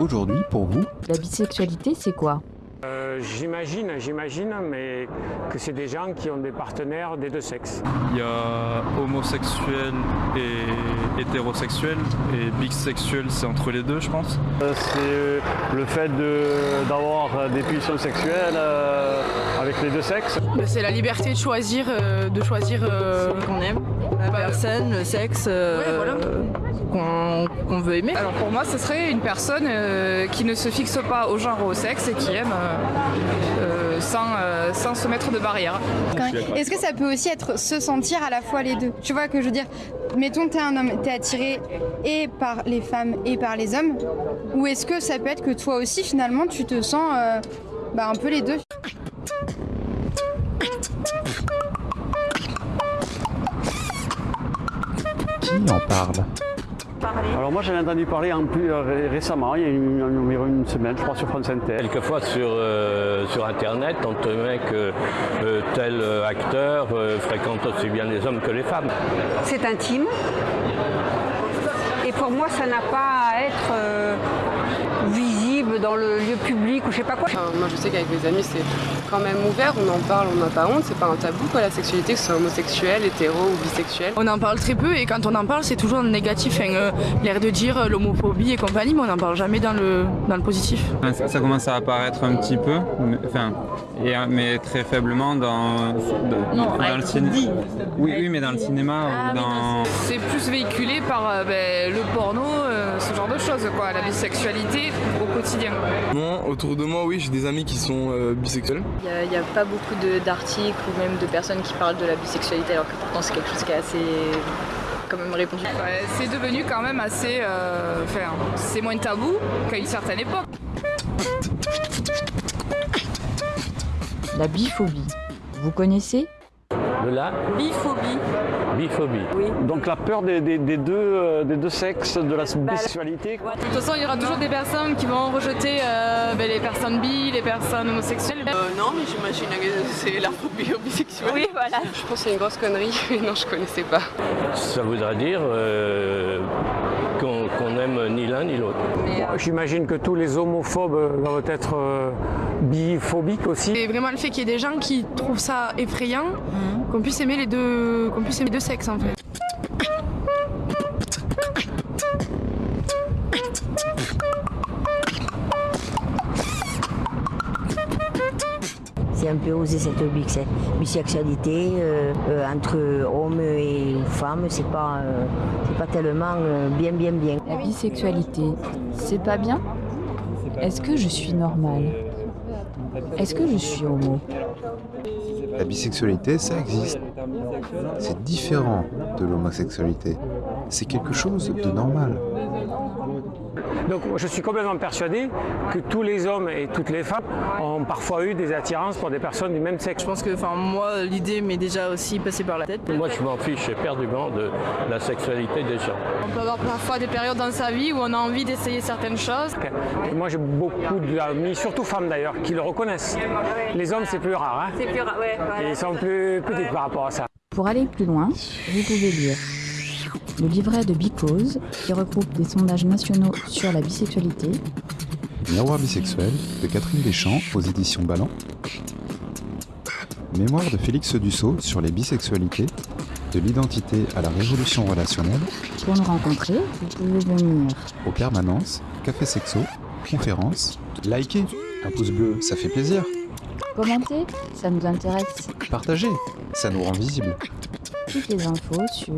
Aujourd'hui, pour vous, La bisexualité, c'est quoi? Euh, j'imagine, j'imagine, mais que c'est des gens qui ont des partenaires des deux sexes. Il y a homosexuel et hétérosexuel et bisexuel c'est entre les deux je pense. C'est le fait de- d'avoir des pulsions sexuelles euh, avec les deux sexes. Bah, C'est la liberté de choisir, euh, de choisir euh, qu'on aime, la personne, le sexe euh, qu'on veut aimer. Alors pour moi, ce serait une personne euh, qui ne se fixe pas au genre ou au sexe et qui aime euh, euh, sans, euh, sans se mettre de barrière. Est-ce que ça peut aussi être se sentir à la fois les deux? Tu vois que je veux dire, mettons t'es un homme, t'es attiré et par les femmes et par les hommes, ou est-ce que ça peut être que toi aussi finalement tu te sens euh, bah, un peu les deux? Qui en parle? Alors moi j'en ai entendu parler en plus euh, ré- récemment, il y a une, environ une semaine, je crois, sur France Inter. Quelquefois sur, euh, sur Internet, on te met que euh, tel acteur euh, fréquente aussi bien les hommes que les femmes. C'est intime. Pour moi, ça n'a pas à être euh, visible dans le lieu public ou je sais pas quoi. Enfin, moi je sais qu'avec mes amis c'est quand même ouvert, on en parle, on n'a pas honte, c'est pas un tabou quoi la sexualité, que ce soit homosexuel, hétéro ou bisexuel. On en parle très peu et quand on en parle c'est toujours négatif, enfin, euh, l'air de dire euh, l'homophobie et compagnie, mais on n'en parle jamais dans le, dans le positif. Ça, ça commence à apparaître un petit peu, mais, enfin, et, euh, mais très faiblement dans, dans, dans le cinéma. Oui, oui, mais dans le cinéma ou dans. C'est plus véhiculé par euh, ben, le porno, euh, ce genre de choses, quoi, la bisexualité au quotidien. Moi, autour de moi, oui, j'ai des amis qui sont euh, bisexuels. Il n'y a, pas beaucoup de- d'articles ou même de personnes qui parlent de la bisexualité alors que pourtant c'est quelque chose qui est assez quand même répandu. Ouais, c'est devenu quand même assez... euh, Enfin, c'est moins tabou qu'à une certaine époque. La biphobie. Vous connaissez? De la Biphobie. biphobie. Donc la peur des, des- des deux, euh, des deux sexes, de la bisexualité. quoi. De toute façon il y aura toujours des personnes qui vont rejeter euh, ben, les personnes bi, les personnes homosexuelles. non mais j'imagine que c'est la phobie bisexuelle. Oui, voilà. Je pense que c'est une grosse connerie, mais non je connaissais pas. Ça voudrait dire euh, qu'on qu'on aime ni l'un ni l'autre. J'imagine que tous les homophobes euh, doivent être euh, biphobiques aussi. C'est vraiment le fait qu'il y ait des gens qui trouvent ça effrayant, qu'on puisse aimer les deux, qu'on puisse aimer les deux sexes en fait. C'est un peu osé cette bisexualité euh, euh, entre hommes et femmes, c'est pas, euh, c'est pas tellement euh, bien bien bien. La bisexualité, c'est pas bien? Est-ce que je suis normale? Est-ce que je suis homo? La bisexualité, ça existe. C'est différent de l'homosexualité. C'est quelque chose de normal. Donc je suis complètement persuadé que tous les hommes et toutes les femmes ont parfois eu des attirances pour des personnes du même sexe. Je pense que enfin, moi l'idée m'est déjà aussi passée par la tête. Moi, je m'en fiche éperdument de la sexualité des gens. On peut avoir parfois des périodes dans sa vie où on a envie d'essayer certaines choses. Et moi j'ai beaucoup d'amis, surtout femmes d'ailleurs, qui le reconnaissent. Les hommes c'est plus rare, hein C'est plus ra- ouais, voilà. ils sont plus petits par rapport à ça. Pour aller plus loin, vous pouvez lire le livret de Bicose, qui regroupe des sondages nationaux sur la bisexualité, Miroir bisexuel de Catherine Deschamps aux éditions Ballant. Mémoire de Félix Dussault sur les bisexualités, de l'identité à la révolution relationnelle, pour nous rencontrer, vous pouvez venir aux permanences, café sexo, conférences, liker, un pouce bleu, ça fait plaisir, commenter, ça nous intéresse. partager, ça nous rend visible. Toutes les infos sur